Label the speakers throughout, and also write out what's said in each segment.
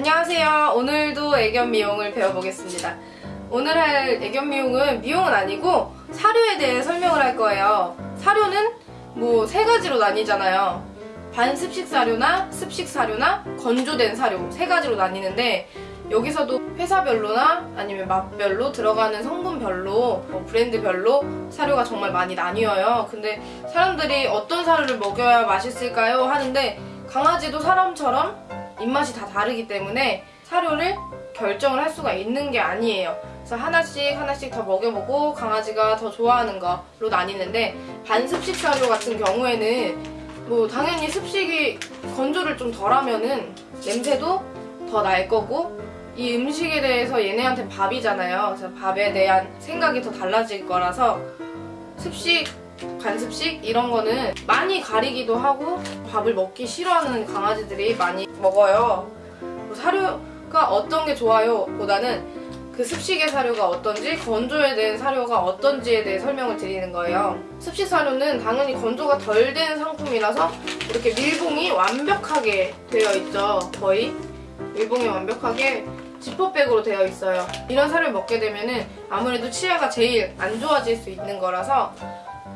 Speaker 1: 안녕하세요. 오늘도 애견 미용을 배워보겠습니다. 오늘 할 애견 미용은 미용은 아니고 사료에 대해 설명을 할 거예요. 사료는 뭐 세 가지로 나뉘잖아요. 반습식 사료나 습식 사료나 건조된 사료 세 가지로 나뉘는데 여기서도 회사별로나 아니면 맛별로 들어가는 성분별로 뭐 브랜드별로 사료가 정말 많이 나뉘어요. 근데 사람들이 어떤 사료를 먹여야 맛있을까요? 하는데 강아지도 사람처럼 입맛이 다 다르기 때문에 사료를 결정을 할 수가 있는 게 아니에요. 그래서 하나씩 하나씩 더 먹여보고 강아지가 더 좋아하는 거로 나뉘는데 반습식 사료 같은 경우에는 뭐 당연히 습식이 건조를 좀 덜하면은 냄새도 더 날 거고 이 음식에 대해서 얘네한테 밥이잖아요. 그래서 밥에 대한 생각이 더 달라질 거라서 습식, 간습식 이런 거는 많이 가리기도 하고 밥을 먹기 싫어하는 강아지들이 많이 먹어요. 뭐 사료가 어떤 게 좋아요? 보다는 그 습식의 사료가 어떤지 건조에 대한 사료가 어떤지에 대해 설명을 드리는 거예요. 습식 사료는 당연히 건조가 덜 된 상품이라서 이렇게 밀봉이 완벽하게 되어 있죠. 거의 밀봉이 완벽하게 지퍼백으로 되어 있어요. 이런 사료를 먹게 되면 은 아무래도 치아가 제일 안 좋아질 수 있는 거라서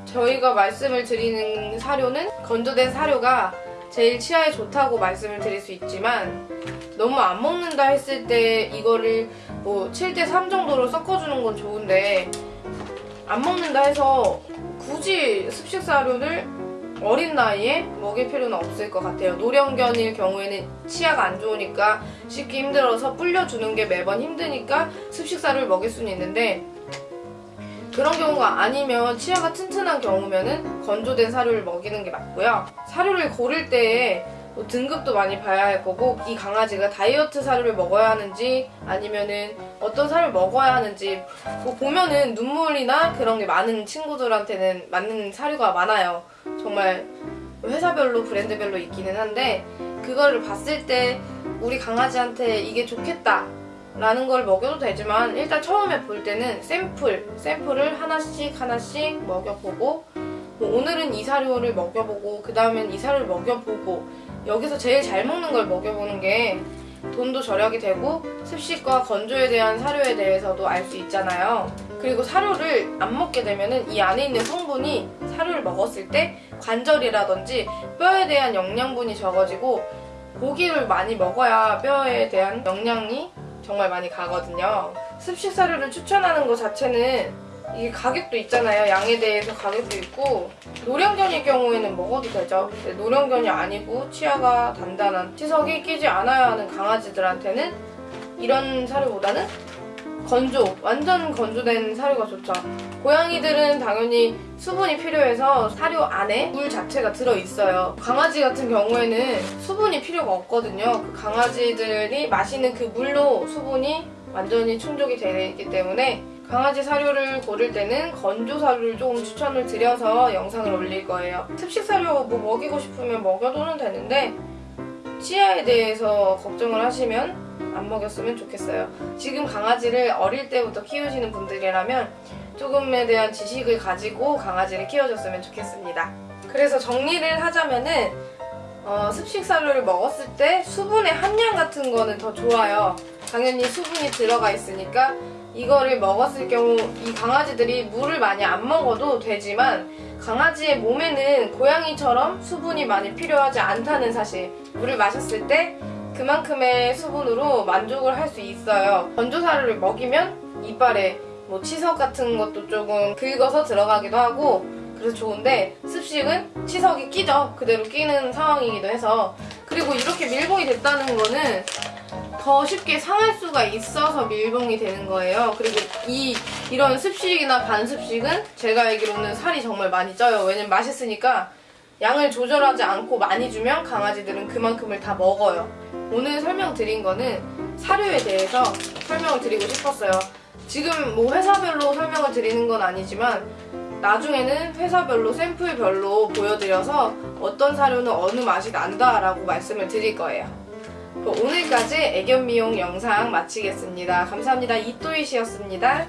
Speaker 1: 저희가 말씀을 드리는 사료는 건조된 사료가 제일 치아에 좋다고 말씀을 드릴 수 있지만 너무 안 먹는다 했을 때 이거를 뭐 7대3 정도로 섞어주는 건 좋은데 안 먹는다 해서 굳이 습식 사료를 어린 나이에 먹일 필요는 없을 것 같아요. 노령견일 경우에는 치아가 안 좋으니까 씻기 힘들어서 불려주는 게 매번 힘드니까 습식사료를 먹일 수는 있는데 그런 경우가 아니면 치아가 튼튼한 경우면은 건조된 사료를 먹이는 게 맞고요. 사료를 고를 때에 뭐 등급도 많이 봐야 할 거고 이 강아지가 다이어트 사료를 먹어야 하는지 아니면은 어떤 사료를 먹어야 하는지 뭐 보면은 눈물이나 그런 게 많은 친구들한테는 맞는 사료가 많아요. 정말 회사별로 브랜드별로 있기는 한데 그거를 봤을 때 우리 강아지한테 이게 좋겠다 라는 걸 먹여도 되지만 일단 처음에 볼 때는 샘플 샘플을 하나씩 하나씩 먹여보고 뭐 오늘은 이 사료를 먹여보고 그 다음엔 이 사료를 먹여보고 여기서 제일 잘 먹는 걸 먹여보는 게 돈도 절약이 되고 습식과 건조에 대한 사료에 대해서도 알 수 있잖아요. 그리고 사료를 안 먹게 되면은 이 안에 있는 성분이 사료를 먹었을 때 관절이라든지 뼈에 대한 영양분이 적어지고 고기를 많이 먹어야 뼈에 대한 영양이 정말 많이 가거든요. 습식 사료를 추천하는 것 자체는 이게 가격도 있잖아요. 양에 대해서 가격도 있고 노령견일 경우에는 먹어도 되죠. 노령견이 아니고 치아가 단단한 치석이 끼지 않아야 하는 강아지들한테는 이런 사료보다는 건조, 완전 건조된 사료가 좋죠. 고양이들은 당연히 수분이 필요해서 사료 안에 물 자체가 들어있어요. 강아지 같은 경우에는 수분이 필요가 없거든요. 그 강아지들이 마시는 그 물로 수분이 완전히 충족이 되기 때문에 강아지 사료를 고를 때는 건조 사료를 조금 추천을 드려서 영상을 올릴 거예요. 습식 사료 뭐 먹이고 싶으면 먹여도는 되는데 치아에 대해서 걱정을 하시면 안 먹였으면 좋겠어요. 지금 강아지를 어릴 때부터 키우시는 분들이라면 조금에 대한 지식을 가지고 강아지를 키워줬으면 좋겠습니다. 그래서 정리를 하자면은 어, 습식 사료를 먹었을 때 수분의 함량 같은 거는 더 좋아요. 당연히 수분이 들어가 있으니까 이거를 먹었을 경우 이 강아지들이 물을 많이 안 먹어도 되지만 강아지의 몸에는 고양이처럼 수분이 많이 필요하지 않다는 사실 물을 마셨을 때 그만큼의 수분으로 만족을 할 수 있어요 건조사료를 먹이면 이빨에 뭐 치석 같은 것도 조금 긁어서 들어가기도 하고 그래서 좋은데 습식은 치석이 끼죠 그대로 끼는 상황이기도 해서 그리고 이렇게 밀봉이 됐다는 거는 더 쉽게 상할 수가 있어서 밀봉이 되는 거예요. 그리고 이 이런 습식이나 반습식은 제가 알기로는 살이 정말 많이 쪄요. 왜냐면 맛있으니까 양을 조절하지 않고 많이 주면 강아지들은 그만큼을 다 먹어요. 오늘 설명드린 거는 사료에 대해서 설명을 드리고 싶었어요. 지금 뭐 회사별로 설명을 드리는 건 아니지만 나중에는 회사별로 샘플별로 보여드려서 어떤 사료는 어느 맛이 난다라고 말씀을 드릴 거예요. 오늘까지 애견 미용 영상 마치겠습니다. 감사합니다. 이또이시였습니다.